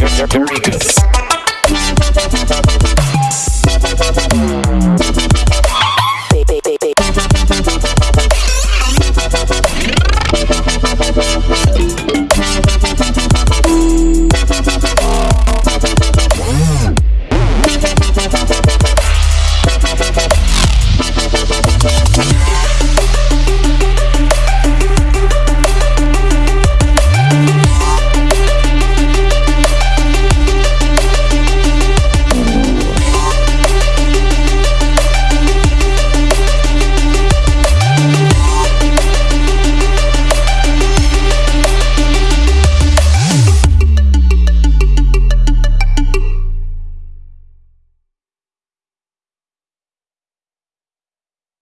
Very good.